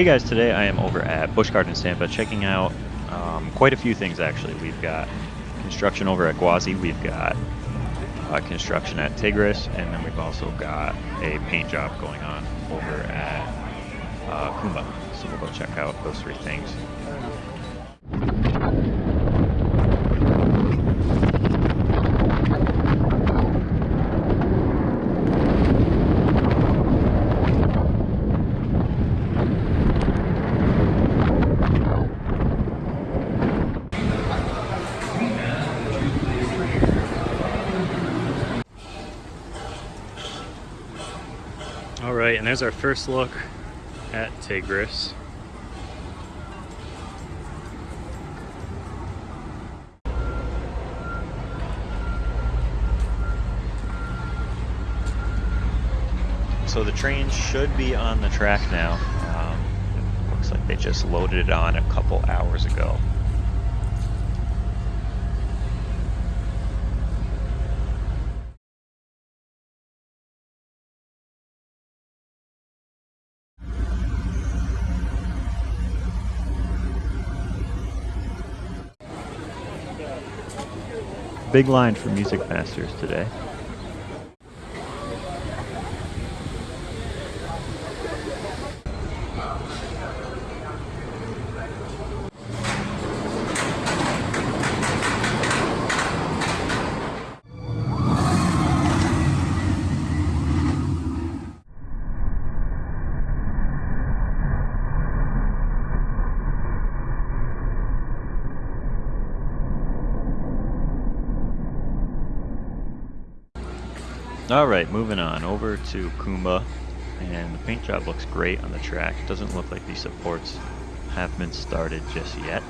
Hey guys, today I am over at Busch Gardens Tampa checking out um, quite a few things actually. We've got construction over at Gwazi, we've got uh, construction at Tigris, and then we've also got a paint job going on over at uh, Kumba. So we'll go check out those three things. And there's our first look at Tigris. So the train should be on the track now. Um, looks like they just loaded it on a couple hours ago. Big line for Music Masters today. All right, moving on over to Kumba, and the paint job looks great on the track. Doesn't look like these supports have been started just yet.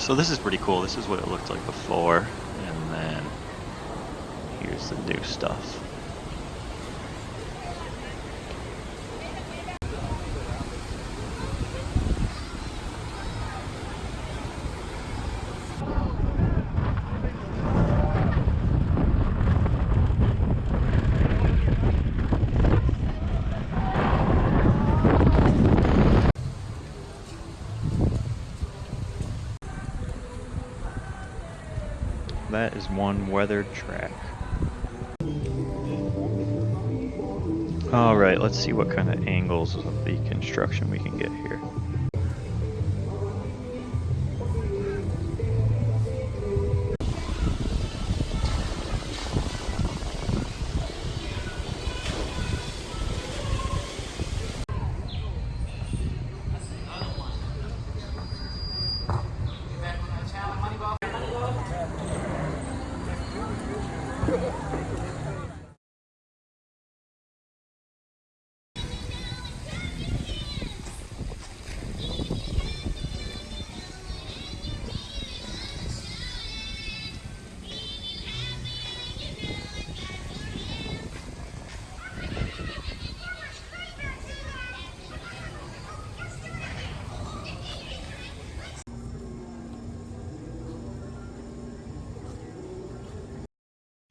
So this is pretty cool. This is what it looked like before, and then here's the new stuff. That is one weathered track. Alright, let's see what kind of angles of the construction we can get here. ハハハハ!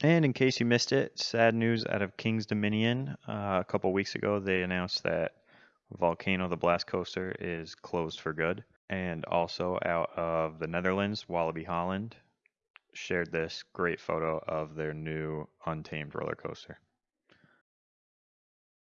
And in case you missed it, sad news out of King's Dominion. Uh, a couple weeks ago, they announced that Volcano the Blast Coaster is closed for good. And also out of the Netherlands, Walibi Holland shared this great photo of their new Untamed roller coaster.